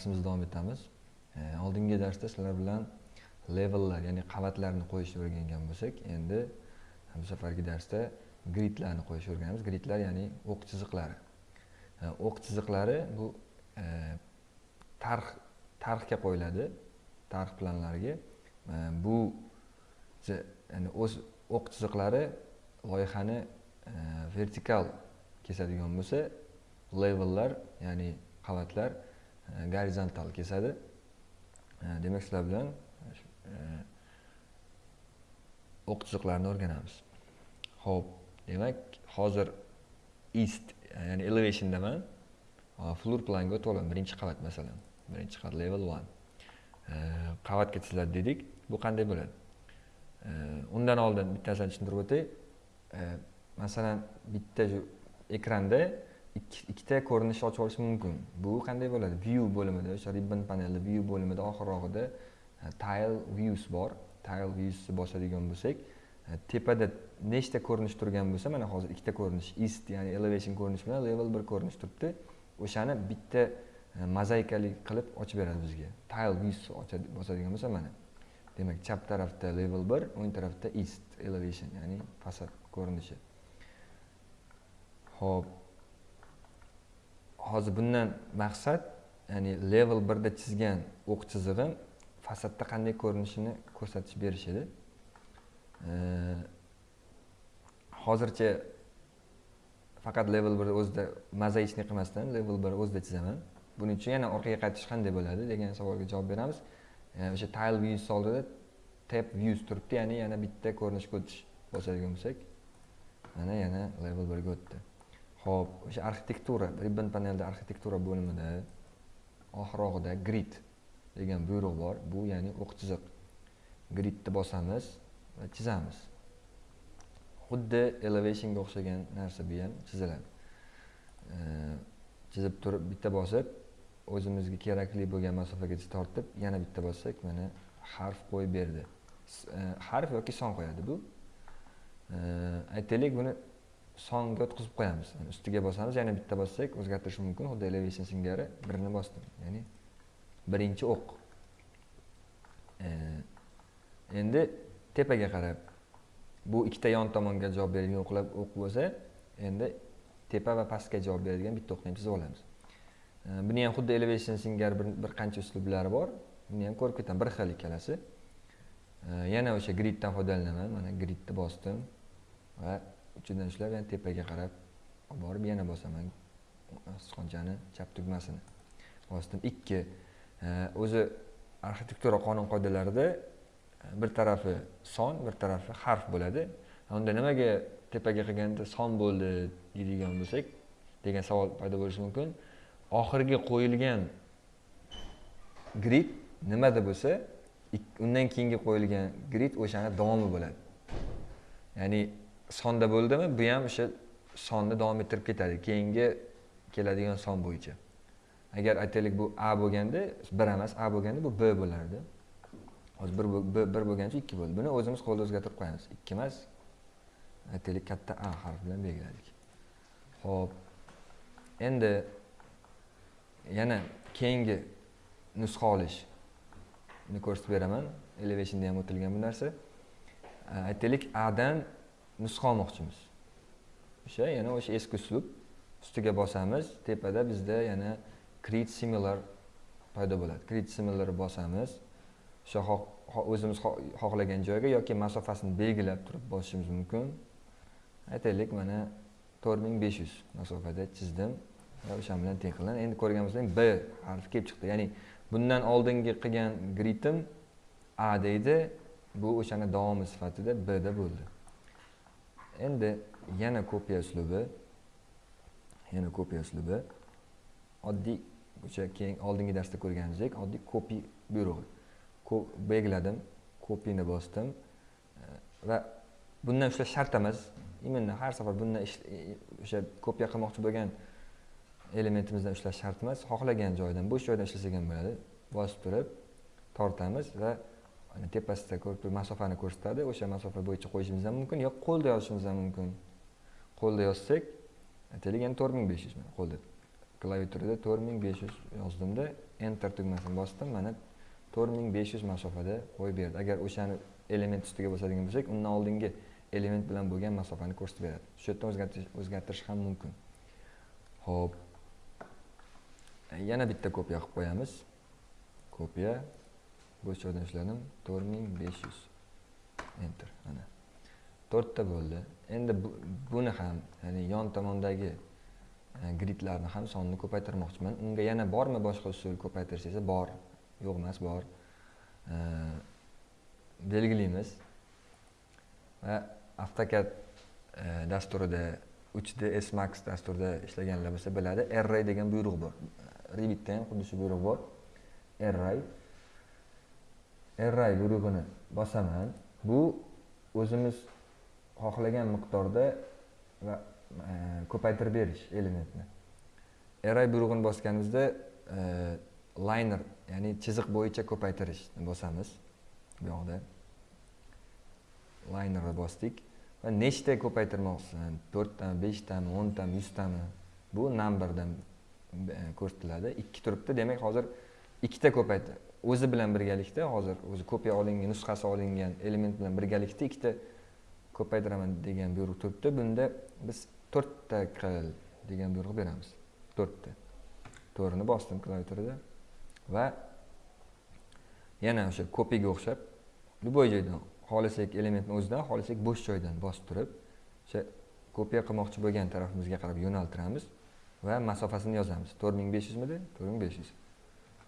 darsimizni davom etamiz. E, oldingi darsda sizlar bilan levellar ya'ni qavatlarni qo'yishni o'rgangan bo'lsak endi bu safargi darsda gridlarni qo'yishni o'rganamiz. Gridlar ya'ni o'q chiziqlari. E, o'q chiziqlari bu e, tarix tarixga qo'yiladi tarix planlariga. Bu ya'ni o'z o'q chiziqlari loyihani vertikal kesadigan bo'lsa levellar ya'ni qavatlar gorizontal kesadi. E, demak sizlar bilan e, o'q chiziqlarini o'rganamiz. Ho'p demak hozir east e, ya'ni elevationdaman floor planga o'tib olaman birinchi qavat masalan. Birinchi qavat level one. Qavatga chiziladi dedik. Bu qanday bo'ladi? Undan oldin bittasini tushuntirib o'tay. Masalan bitta shu ekranda ikkita ko'rinishni ochib olish mumkin. Bu qanday bo'ladi? View bo'limida o'sha ribbon panelni view bo'limida oxirrog'ida e, tile views bor. Tile viewsni bosadigan bo'lsak e, tepada nechta ko'rinish turgan bo'lsa mana hozir ikkita ko'rinish east ya'ni elevation ko'rinishi bilan level bir ko'rinish turibdi. O'shani bitta e, mozaikali qilib ochib beradi bizga. Tile views bosadigan bo'lsa mana. Demak chap tarafda level bir o'ng tarafda east elevation ya'ni fasad ko'rinishi. Ho'p hozir bundan maqsad ya'ni level birda chizgan o'q chizig'im fasadda qanday ko'rinishini ko'rsatish berish edi. Hozircha faqat level birni o'zida mozaичный qilmasdan level bir o'zida chizaman. Buning uchun yana orqaga qaytish qanday bo'ladi degan savolga javob beramiz. O'sha tile views oldida tab views turibdi ya'ni yana bitta ko'rinishga o'tish bosadigan bo'lsak mana yana level birga o'tdi. Ho'p o'sha arxitektura ribbon panelda arxitektura bo'limida oxirrog'ida grid. Degan buyruq bor bu ya'ni o'q chiziq gridni bosamiz va chizamiz xuddi elevationga o'xshagan narsa bu ham chiziladi chizib turib bitta bosib o'zimizga kerakli bo'lgan masofagacha tortib yana bitta bossak mana harf qo'yib berdi harf yoki son qo'yadi bu aytaylik buni songa o'tkazib qo'yamiz. Ustiga bosamiz yana bitta bossak o'zgartirish mumkin. Xuddi elevation singari birini bosdim. Ya'ni birinchi o'q. Endi tepaga qarab bu ikkita yon tomonga javob beradigan o'qlar o'q bo'lsa endi tepa va pastga javob beradigan bitta o'qni ham chizib olamiz. Buni ham xuddi elevation singari bir, bir qancha uslublari bor. Buni ham ko'rib ketamiz bir xil ikkalasi. Yana o'sha griddan foydalanaman. Mana gridni bosdim va uchidan ushlab yana tepaga qarab olib borib yana bosaman. Sichqonchani chap tugmasini. Bosdim ikki e, o'zi arxitektura qonun qoidalarida e, bir tarafi son bir tarafi harf bo'ladi. Unda nimaga tepaga qilganda son bo'ldi deydigan bo'lsak degan savol paydo bo'lishi mumkin. Oxirgi qo'yilgan grid nimada bo'lsa undan keyingi qo'yilgan grid o'shani davomi bo'ladi. Ya'ni sonda bo'ldimi? Bu ham o'sha sonni davom ettirib ketadi. Keyingi keladigan son bo'yicha. Agar aytaylik bu a bo'lganda bir emas a bo'lganda bu b bo'lardi. Hozir bir bir bo'lgani uchun ikki bo'ldi. Buni o'zimiz qo'lda o'zgartirib qo'yamiz. Ikki emas aytaylik katta a harfi bilan belgiladik. Ho'p endi yana keyingi nusxa olish. Uni ko'rsatib beraman. Elevationda ham o'tilgan bu narsa. Aytaylik adan nusxa olmoqchimiz. O'sha yana o'sha eski uslub ustiga bosamiz tepada bizda yana create similar paydo bo'ladi. Create similar bosamiz. O'sha o'zimiz xohlagan joyga yoki masofasini belgilab turib bosishimiz mumkin. Aytaylik mana to'rt ming besh yuz masofada chizdim. Va o'sha bilan teng qildim. Endi ko'rganimizdek b harfi kelib chiqdi. Ya'ni bundan oldingi qilgan gridim a deydi. Bu o'shani davomi sifatida b da bo'ldi. Endi yana kopiya uslubi yana kopiya uslubi. Oddiy o'sha keyin oldingi darsda ko'rganimizdek oddiy kopi buyrug'i belgiladim kopini bosdim. Va bundan ushlash shart emas именно har safar bundan o'sha kopiya qilmoqchi bo'lgan elementimizdan ushlash shart emas xohlagan joydan bo'sh joydan ishlasak ham bo'ladi. Bosib turib tortamiz va tepasida ko'rib masofani ko'rsatadi o'sha masofa bo'yicha qo'yishimiz ham mumkin yo qo'lda yozishimiz ham mumkin qo'lda yozsak aytaylik endi to'rt ming besh yuz qo'lda klaviaturada to'rt ming besh yuz yozdimda enter tugmasini bosdim mana to'rt ming besh yuz masofada qo'yib berdi agar o'shani element ustiga bosadigan bo'lsak undan oldingi element bilan bo'lgan masofani ko'rsatib beradi shu yerdan o'zgartirish o'zgartirish ham mumkin ho'p yana bitta kopiya qilib qo'yamiz kopiya bo'sh joydan ishladim to'rt ming besh yuz. Enter mana to'rtta bo'ldi. Endi buni ham ya'ni yon tomondagi e, gridlarni ham sonini ko'paytirmoqchiman. Unga yana bormi boshqa usul ko'paytirish desa bor. Yo'q emas bor. E, belgilaymiz va avtokad e, dasturida uch d s max dasturida ishlaganlar bo'lsa biladi. Array degan buyruq bor. Revitda ham xuddi shu buyruq bor. Array array buyrug'ini bosaman. Bu o'zimiz xohlagan miqdorda va e, ko'paytirib berish elementni. Array buyrug'ini bosganimizda e, liner ya'ni chiziq bo'yicha ko'paytirishni bosamiz. Bu yoqda linerni bosdik va nechta ko'paytirmoqchisan? To'rttami beshtami o'ntami yuztami? Bu numberdan e, ko'rsatiladi. Ikki turibdi. Demak hozir ikkita ko'paytir o'zi bilan birgalikda hozir o'zi kopiya olingan nusxasi olingan element bilan birgalikda ikkita ko'paytiraman degan buyruq turibdi. Bunda biz to'rtta qil degan buyruq beramiz. To'rtta. To'rtni bosdim klaviaturada va yana o'sha kopiyaga o'xshab любой joydan xohlasak elementni o'zidan xohlasak bo'sh joydan bosib turib o'sha kopiya qilmoqchi bo'lgan tarafimizga qarab yo'naltiramiz va masofasini yozamiz. To'rt ming besh yuzmidi to'rt ming besh yuz.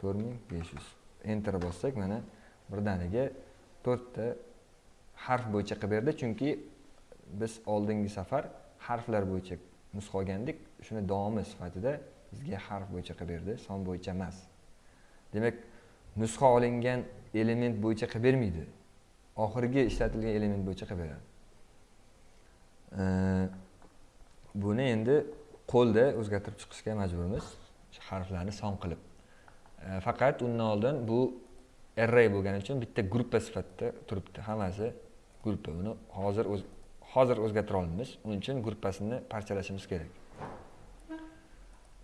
To'rt ming besh yuz. Enter bossak mana birdaniga to'rtta harf bo'yicha qilib berdi. Chunki biz oldingi safar harflar bo'yicha nusxa olgandik shuni davomi sifatida bizga harf bo'yicha qilib berdi. Son bo'yicha emas. Demak nusxa olingan element bo'yicha qilib bermaydi. Oxirgi ishlatilgan element bo'yicha qilib beradi. Buni endi qo'lda o'zgartirib chiqishga majburmiz. Harflarni son qilib. E, faqat undan oldin bu array bo'lgani uchun bitta gruppa sifatida turibdi. Hammasi gruppa. Uni hozir o'z hozir o'zgartira olmaymiz uning uchun gruppasini parchalashimiz kerak.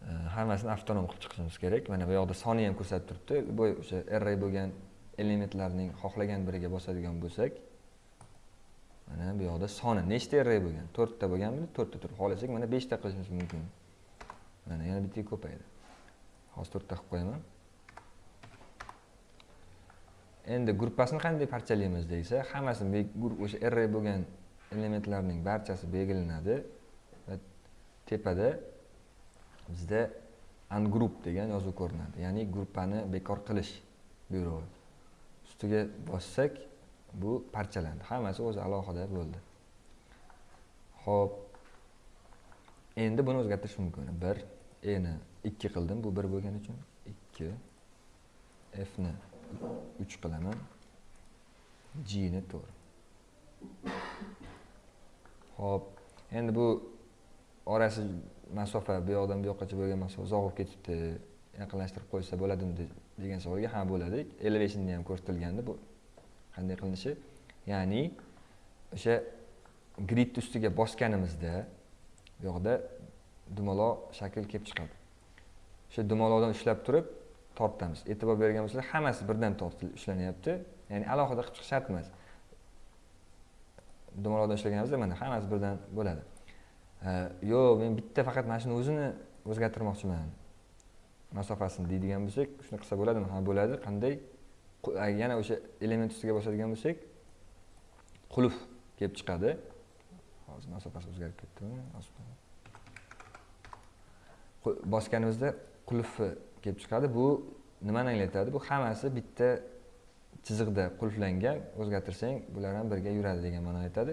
E, hammasini avtonom qilib chiqishimiz kerak. Mana bu yoqda soni ham ko'rsatib turibdi. Bu o'sha array bo'lgan elementlarning xohlagan biriga bosadigan bo'lsak mana bu yoqda soni nechta array bo'lgan? To'rtta bo'lganmi to'rtta turib. Xohlasak mana beshta qilishimiz mumkin. Mana yana bittaga ko'paydi. Hozir to'rtta qilib qo'yaman. Endi gruppasini qanday parchalaymiz deysa hammasi o'sha array bo'lgan elementlarning barchasi belgilanadi va tepada bizda ungroup degan yozuv ko'rinadi. Ya'ni gruppani bekor qilish buyrug'i. Ustiga bossak bu parchalandi. Hammasi o'zi alohida bo'ldi. Ho'p endi buni o'zgartirish mumkin. Bir eni ikki qildim. Bu bir bo'lgani uchun ikki fni uch qilaman. G ni to'rt ho'p endi bu orasi masofa bu yoqdan bu yoqqacha bo'lgan masofa uzoq bo'lib ketibdi yaqinlashtirib qo'ysa bo'ladimi degan savolga ha bo'ladi elevationni ham ko'rsatilgandi bu qanday qilinishi? Ya'ni o'sha grid ustiga bosganimizda bu yoqda dumaloq shakl kelib chiqadi. O'sha dumaloqdan ushlab turib tortamiz. E'tibor bergan bo'lsanglar hammasi birdan tortilib ishlanyapti. Ya'ni alohida qilib chiqish shart emas dumaloqdan ishlaganimizda mana hammasi birdan bo'ladi. Yo'q men bitta faqat mana shuni o'zini o'zgartirmoqchiman. Masofasini deydigan bo'lsak shuni qilsa bo'ladimi? Ha bo'ladi. Qanday? Yana o'sha element ustiga bosadigan bo'lsak qulf kelib chiqadi. Hozir masofasi o'zgarib ketdimi? Bosganimizda qulfi kelib chiqadi. Bu nimani anglatadi? Bu hammasi bitta chiziqda qulflangan o'zgartirsang bular ham birga yuradi degan ma'noni aytadi.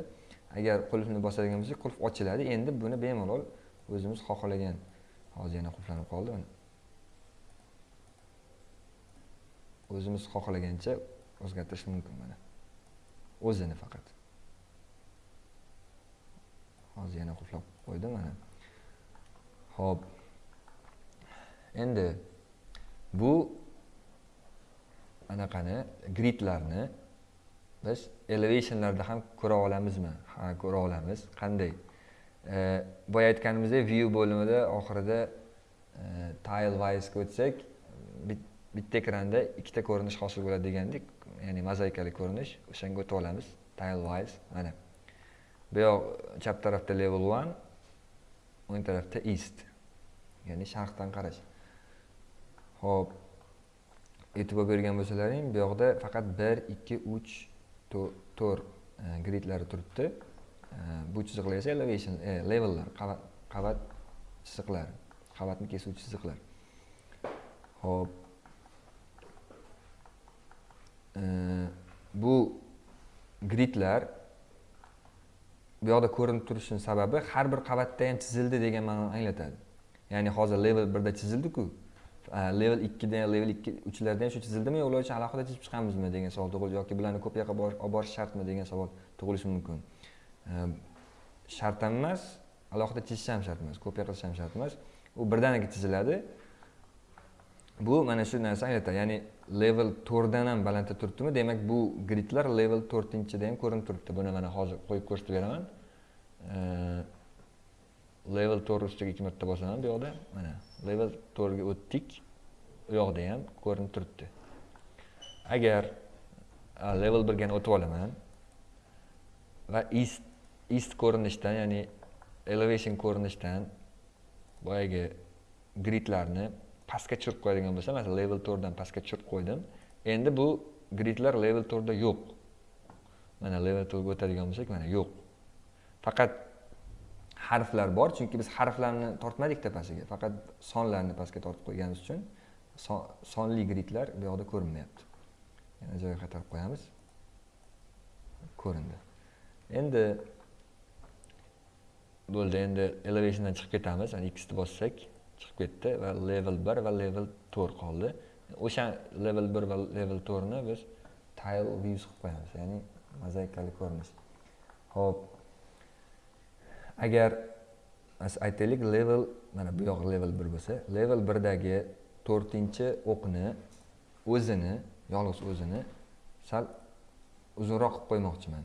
Agar qulfni bosadigan bo'lsak qulf ochiladi. Endi buni bemalol o'zimiz xohlagan hozir yana qulflanib qoldi. O'zimiz xohlagancha o'zgartirish mumkin mana. O'zini faqat. Hozir yana qulflab qo'ydim mana. Ho'p endi bu anaqani gridlarni biz elevationlarda ham ko'ra olamizmi? Ha ko'ra olamiz. Qanday? Boya aytganimizdek view bo'limida oxirida e, tile wise o'tsak bitta ekranda ikkita ko'rinish hosil bo'ladi degandik ya'ni mozaikali ko'rinish o'shanga o'tib olamiz. Tile wise mana. Bu yoq chap tarafda level one o'ng tarafda east. Ya'ni sharqdan qarash. Ho'p e'tibor bergan bo'lsalaring bu yoqda faqat bir ikki uch to'rt e, gridlari turibdi. E, bu chiziqlar esa elevation e, levellar qavat chiziqlari qavatni kesuvchi chiziqlar. Ho'p e, bu gridlar bu yoqda ko'rinib turishini sababi har bir qavatda ham chizildi degan ma'noni anglatadi. Ya'ni hozir level birda chizildiku. Э, level ikkida dan level ikki uchlardan shu chizildimi yo ular uchun alohida chizib chiqamizmi degan savol tug'iladi yoki bularni ko'p yoqqa olib borish shartmi degan savol tug'ilishi mumkin. Э, shart ham emas alohida chizish ham shart emas kopiya qilish ham shart emas. U birdaniga chiziladi. Bu mana shu narsa anglatadi ya'ni level to'rtdan ham balandda turibdimi demak bu gridlar level to'rtinchida ham ko'rinib turibdi. Buni mana hozir qo'yib ko'rsatib beraman. Э, level to'rt ustiga ikki marta bosaman bu yoqda mana level to'rtga o'tdik. U yoqda ham ko'rinib turibdi. Agar level birgani o'tib olaman va east east ko'rinishdan ya'ni elevation ko'rinishdan boyagi gridlarni pastga tushirib qo'yadigan bo'lsam masalan level to'rtdan pastga tushirib qo'ydim endi bu gridlar level to'rtda yo'q. Mana level to'rtga o'tadigan bo'lsak mana yo'q. Faqat harflar bor chunki biz harflarni tortmadik tepasiga faqat sonlarni pastga tortib qo'yganimiz uchun sonli gridlar bu yoqda ko'rinmayapti. Yana joyiga qaytarib qo'yamiz. Ko'rindi. Endi bo'ldi endi elevationdan chiqib ketamiz. Xni bossak chiqib ketdi va level bir va level to'rt qoldi. O'sha level bir va level to'rtni biz tile views qilib qo'yamiz ya'ni mozaikali ko'rinish ho'p. Agar aytaylik level mana bu yoq level bir bo'lsa level birdagi to'rtinchi o'qni o'zini yolg'iz o'zini sal uzunroq qilib qo'ymoqchiman.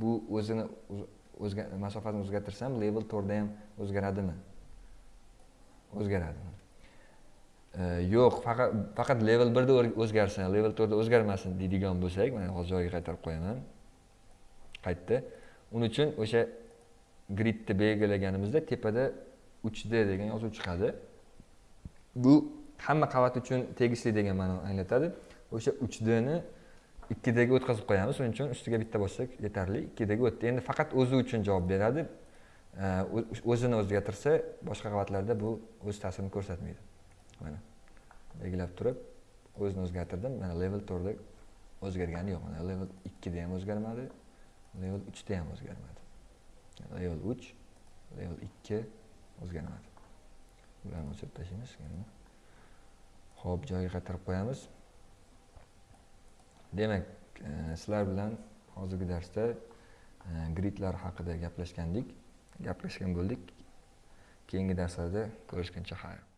Bu o'zini o'zga masofasini o'zgartirsam level to'rtda ham o'zgaradimi? O'zgaradimi? E, yo'q faqat faqat level birda o'zgarsin level to'rtda o'zgarmasin deydigan bo'lsak mana hozir joyiga qaytarib qo'yaman. Qaytdi. Uning uchun o'sha gridni belgilaganimizda tepada uch d degan yozuv chiqadi. Bu hamma qavat uchun tegishli degan ma'noni anglatadi. O'sha uch dni ikkidagi o'tkazib qo'yamiz. Shuning uchun ustiga bitta bossak yetarli ikkidagi o'tdi. Endi faqat o'zi uchun javob beradi. O'zini o'zgartirsa boshqa qavatlarda bu o'z ta'sirini ko'rsatmaydi. Mana belgilab turib o'zini o'zgartirdim. Mana level to'rtda o'zgargani yo'q. Mana level ikkida ham o'zgarmadi level uchda ham o'zgarmadi. Level 3 level 2 o'zgarmadi. Bularni o'chirib tashlaymiz ho'p joyiga qaytarib qo'yamiz. Demak e, sizlar bilan hozirgi darsda e, gridlar haqida gaplashgandik gaplashgan bo'ldik. Keyingi darslarda ko'rishguncha xayr.